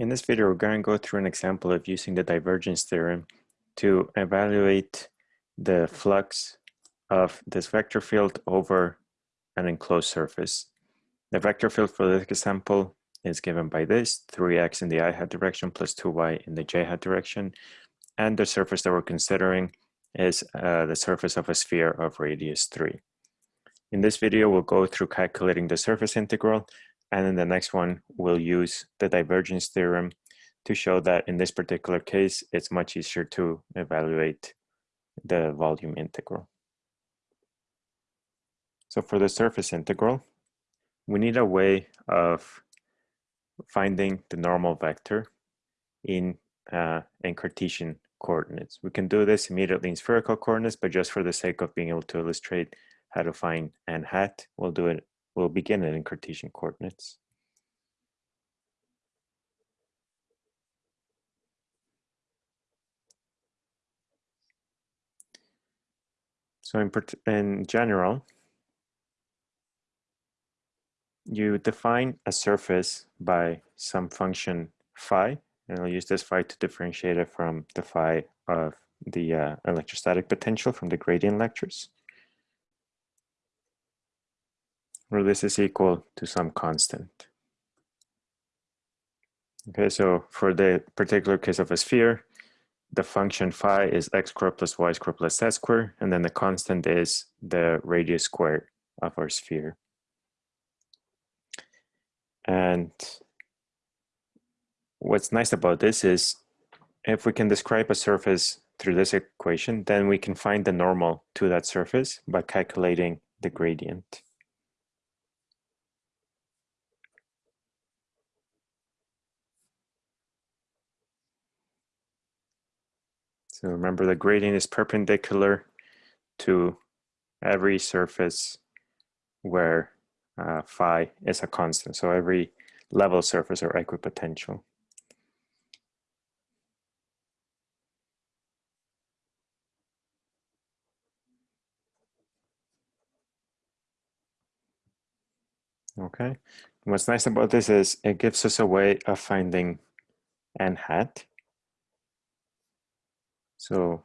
In this video, we're going to go through an example of using the divergence theorem to evaluate the flux of this vector field over an enclosed surface. The vector field for this example is given by this, 3x in the i hat direction plus 2y in the j hat direction. And the surface that we're considering is uh, the surface of a sphere of radius 3. In this video, we'll go through calculating the surface integral and in the next one, we'll use the divergence theorem to show that in this particular case, it's much easier to evaluate the volume integral. So for the surface integral, we need a way of finding the normal vector in, uh, in Cartesian coordinates. We can do this immediately in spherical coordinates, but just for the sake of being able to illustrate how to find n hat, we'll do it We'll begin it in Cartesian coordinates. So in, in general, you define a surface by some function phi, and I'll use this phi to differentiate it from the phi of the uh, electrostatic potential from the gradient lectures where this is equal to some constant. Okay, so for the particular case of a sphere, the function phi is x squared plus y squared plus z squared, and then the constant is the radius squared of our sphere. And what's nice about this is if we can describe a surface through this equation, then we can find the normal to that surface by calculating the gradient. So remember the gradient is perpendicular to every surface where uh, phi is a constant. So every level surface or equipotential. Okay, what's nice about this is it gives us a way of finding n hat so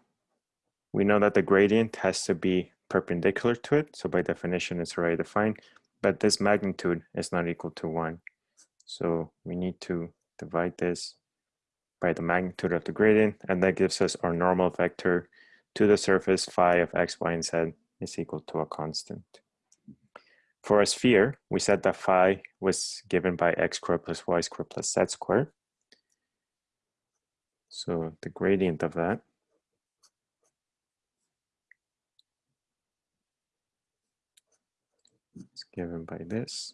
we know that the gradient has to be perpendicular to it. So by definition, it's already defined, but this magnitude is not equal to one. So we need to divide this by the magnitude of the gradient, and that gives us our normal vector to the surface phi of x, y, and z is equal to a constant. For a sphere, we said that phi was given by x squared plus y squared plus z squared. So the gradient of that given by this.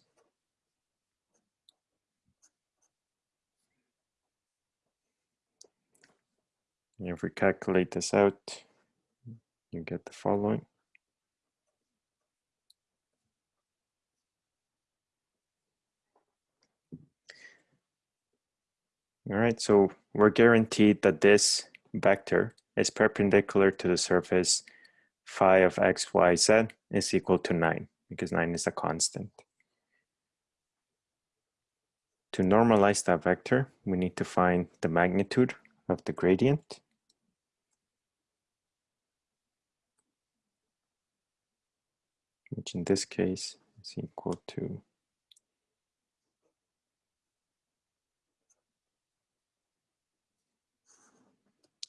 If we calculate this out, you get the following. All right, so we're guaranteed that this vector is perpendicular to the surface phi of x, y, z is equal to 9 because 9 is a constant. To normalize that vector, we need to find the magnitude of the gradient. which in this case is equal to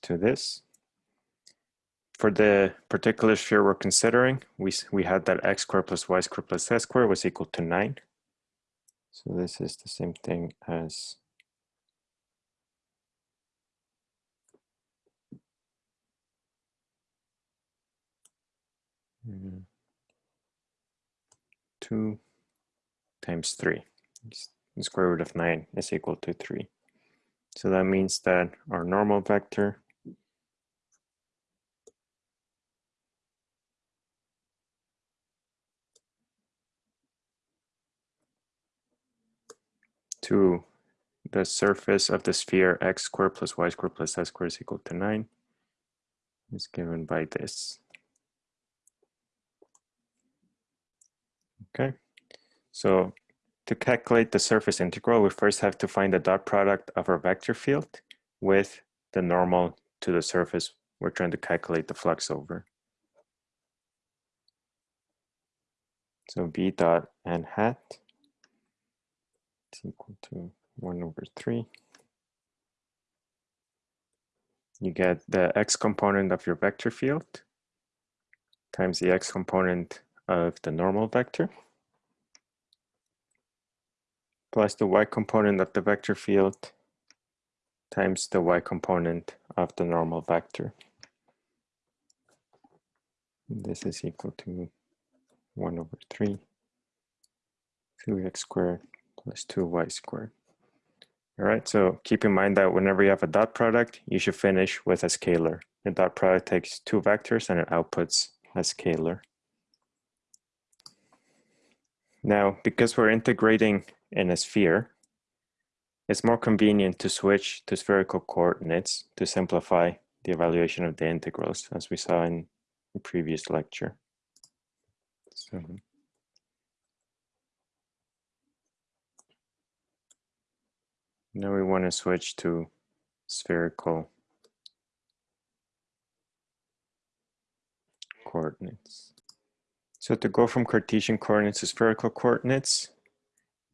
to this for the particular sphere we're considering, we, we had that x squared plus y squared plus z squared was equal to 9. So this is the same thing as two times three. The square root of nine is equal to three. So that means that our normal vector to the surface of the sphere x squared plus y squared plus z squared is equal to 9 is given by this. Okay, so To calculate the surface integral, we first have to find the dot product of our vector field with the normal to the surface we're trying to calculate the flux over. So v dot n hat is equal to 1 over 3. You get the x component of your vector field times the x component of the normal vector plus the y component of the vector field times the y component of the normal vector. This is equal to 1 over 3, 2x squared plus 2y squared. All right, so keep in mind that whenever you have a dot product, you should finish with a scalar. The dot product takes two vectors and it outputs a scalar. Now, because we're integrating in a sphere, it's more convenient to switch to spherical coordinates to simplify the evaluation of the integrals, as we saw in the previous lecture. So, now we want to switch to spherical coordinates. So to go from Cartesian coordinates to spherical coordinates,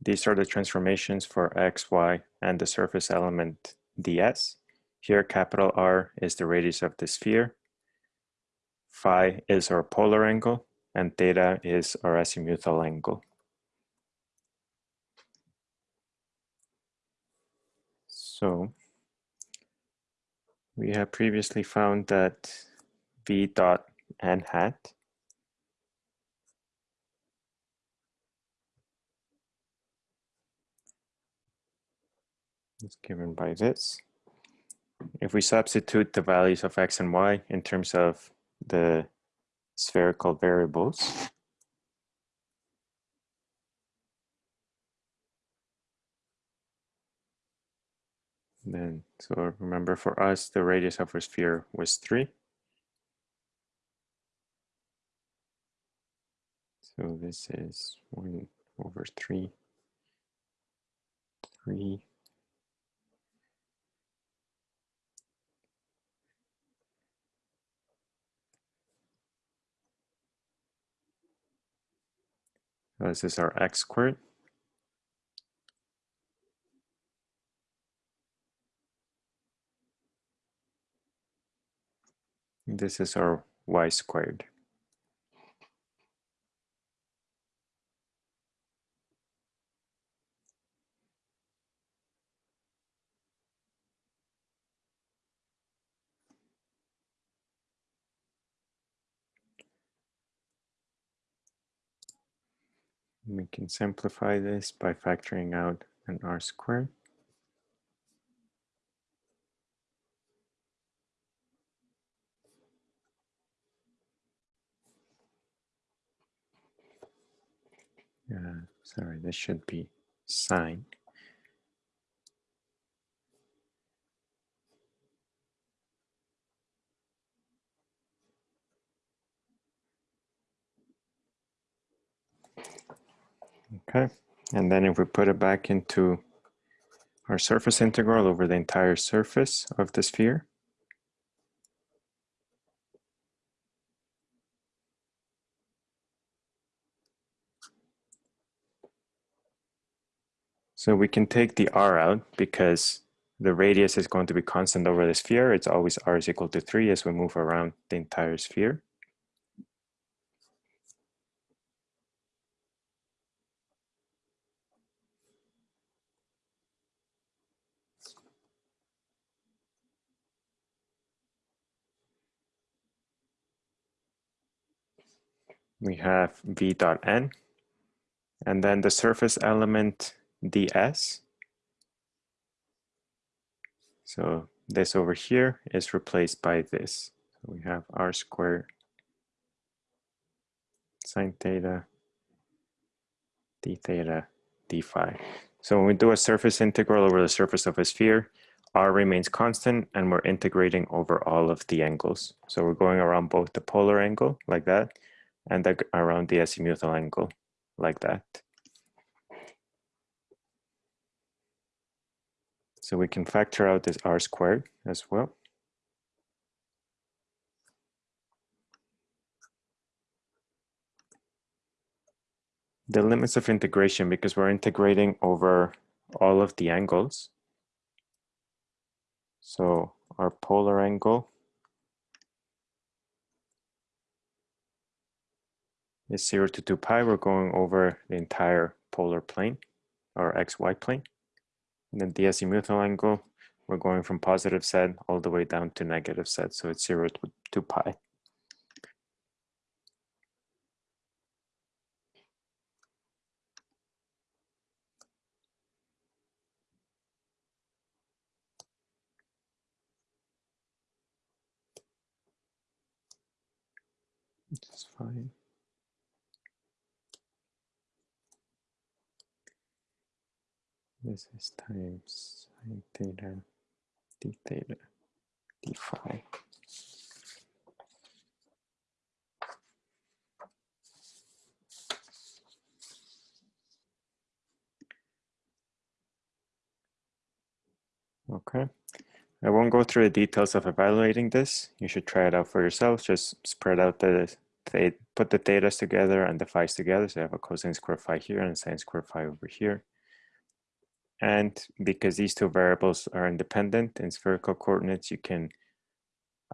these are the transformations for x, y, and the surface element ds. Here, capital R is the radius of the sphere. Phi is our polar angle, and theta is our azimuthal angle. So we have previously found that v dot n hat is given by this. If we substitute the values of x and y in terms of the spherical variables, then, so remember for us, the radius of our sphere was 3. So this is 1 over 3, 3 This is our x squared. This is our y squared. We can simplify this by factoring out an r squared. Uh, sorry, this should be sine. Okay, and then if we put it back into our surface integral over the entire surface of the sphere, So we can take the r out because the radius is going to be constant over the sphere. It's always r is equal to 3 as we move around the entire sphere. we have v dot n, and then the surface element ds. So this over here is replaced by this. So we have r squared sine theta d theta d phi. So when we do a surface integral over the surface of a sphere, r remains constant and we're integrating over all of the angles. So we're going around both the polar angle like that and around the azimuthal angle like that. So we can factor out this r squared as well. The limits of integration, because we're integrating over all of the angles. So our polar angle is 0 to 2 pi. We're going over the entire polar plane or xy plane. And then the angle, we're going from positive z all the way down to negative z. So it's 0 to 2 pi. It's fine. This is times sine theta d theta d phi. Okay. I won't go through the details of evaluating this. You should try it out for yourself. Just spread out the, put the thetas together and the phi's together. So you have a cosine square phi here and sine square phi over here. And because these two variables are independent in spherical coordinates, you can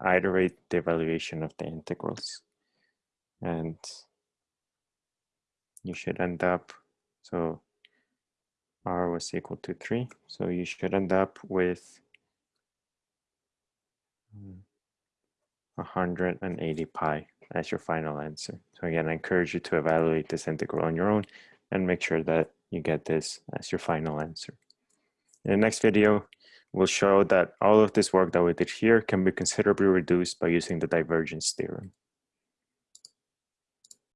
iterate the evaluation of the integrals. And you should end up, so r was equal to 3. So you should end up with 180 pi as your final answer. So again, I encourage you to evaluate this integral on your own and make sure that you get this as your final answer. In the next video, we'll show that all of this work that we did here can be considerably reduced by using the divergence theorem.